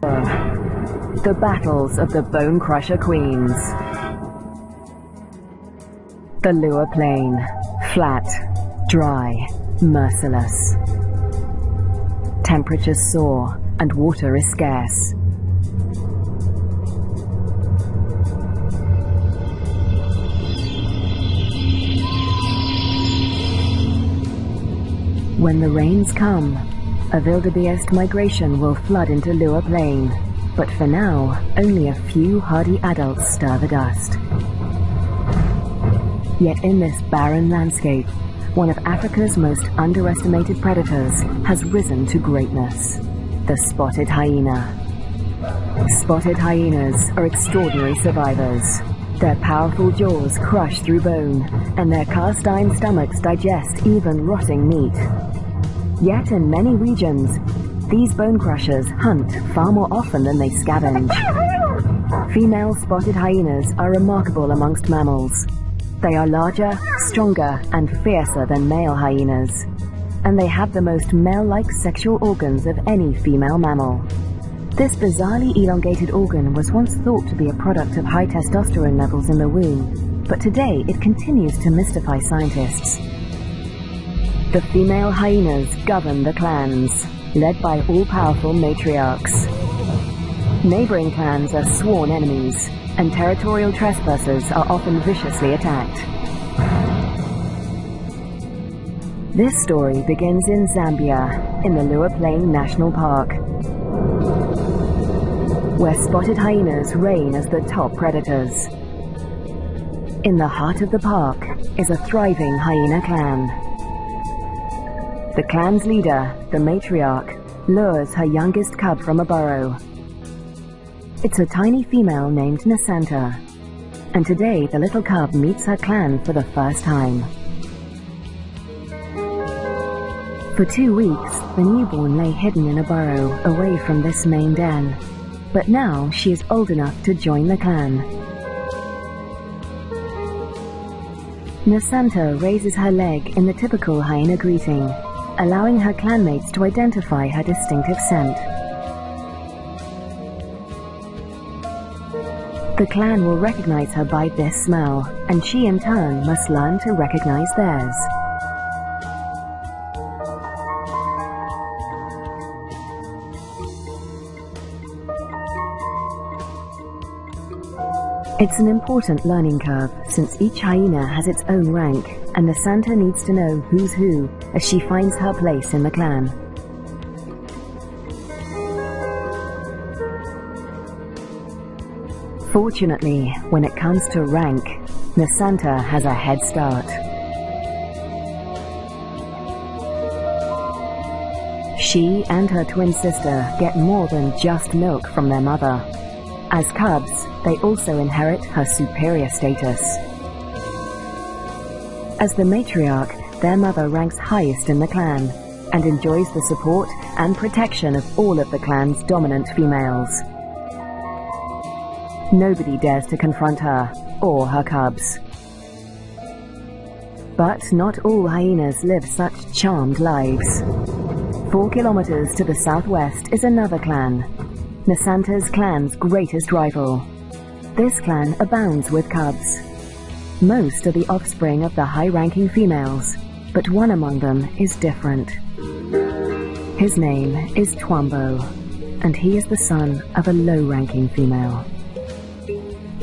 The battles of the Bone Crusher Queens. The Liuwa Plain. Flat, dry, merciless. Temperatures soar and water is scarce. When the rains come, a wildebeest migration will flood into Liuwa Plain, but for now, only a few hardy adults stir the dust. Yet in this barren landscape, one of Africa's most underestimated predators has risen to greatness, the spotted hyena. Spotted hyenas are extraordinary survivors. Their powerful jaws crush through bone, and their cast-iron stomachs digest even rotting meat. Yet in many regions, these bone crushers hunt far more often than they scavenge. Female spotted hyenas are remarkable amongst mammals. They are larger, stronger, and fiercer than male hyenas. And they have the most male-like sexual organs of any female mammal. This bizarrely elongated organ was once thought to be a product of high testosterone levels in the womb, but today it continues to mystify scientists. The female hyenas govern the clans, led by all-powerful matriarchs. Neighboring clans are sworn enemies, and territorial trespassers are often viciously attacked. This story begins in Zambia, in the Liuwa Plain National Park, where spotted hyenas reign as the top predators. In the heart of the park is a thriving hyena clan. The clan's leader, the matriarch, lures her youngest cub from a burrow. It's a tiny female named Nasanta, and today the little cub meets her clan for the first time. For two weeks, the newborn lay hidden in a burrow away from this main den, but now she is old enough to join the clan. Nasanta raises her leg in the typical hyena greeting allowing her clanmates to identify her distinctive scent. The clan will recognize her by this smell, and she in turn must learn to recognize theirs. It's an important learning curve since each hyena has its own rank and Nasanta needs to know who's who as she finds her place in the clan. Fortunately, when it comes to rank, Nasanta has a head start. She and her twin sister get more than just milk from their mother. As cubs, they also inherit her superior status. As the matriarch, their mother ranks highest in the clan and enjoys the support and protection of all of the clan's dominant females. Nobody dares to confront her or her cubs. But not all hyenas live such charmed lives. Four kilometers to the southwest is another clan, Nasanta's clan's greatest rival. This clan abounds with cubs, most are the offspring of the high-ranking females, but one among them is different. His name is Twambo, and he is the son of a low-ranking female.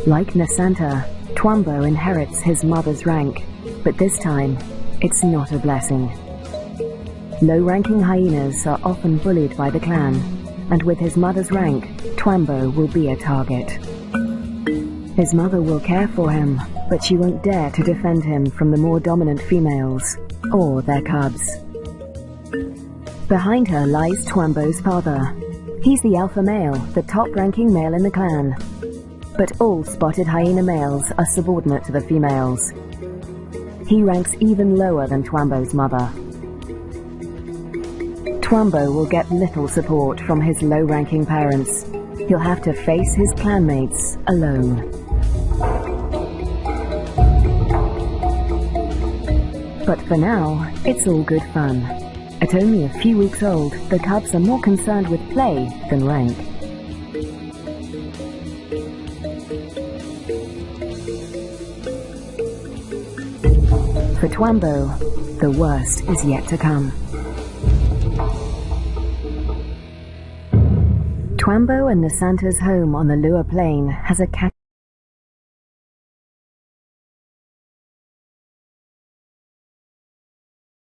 Like Nasanta, Twambo inherits his mother's rank, but this time, it's not a blessing. Low-ranking hyenas are often bullied by the clan, and with his mother's rank, Twambo will be a target. His mother will care for him, but she won't dare to defend him from the more dominant females, or their cubs. Behind her lies Twambo's father. He's the alpha male, the top-ranking male in the clan. But all spotted hyena males are subordinate to the females. He ranks even lower than Twambo's mother. Twambo will get little support from his low-ranking parents. He'll have to face his clanmates alone. But for now, it's all good fun. At only a few weeks old, the cubs are more concerned with play than rank. For Twambo, the worst is yet to come. Twambo and Nasanta's home on the Liuwa Plain has a cat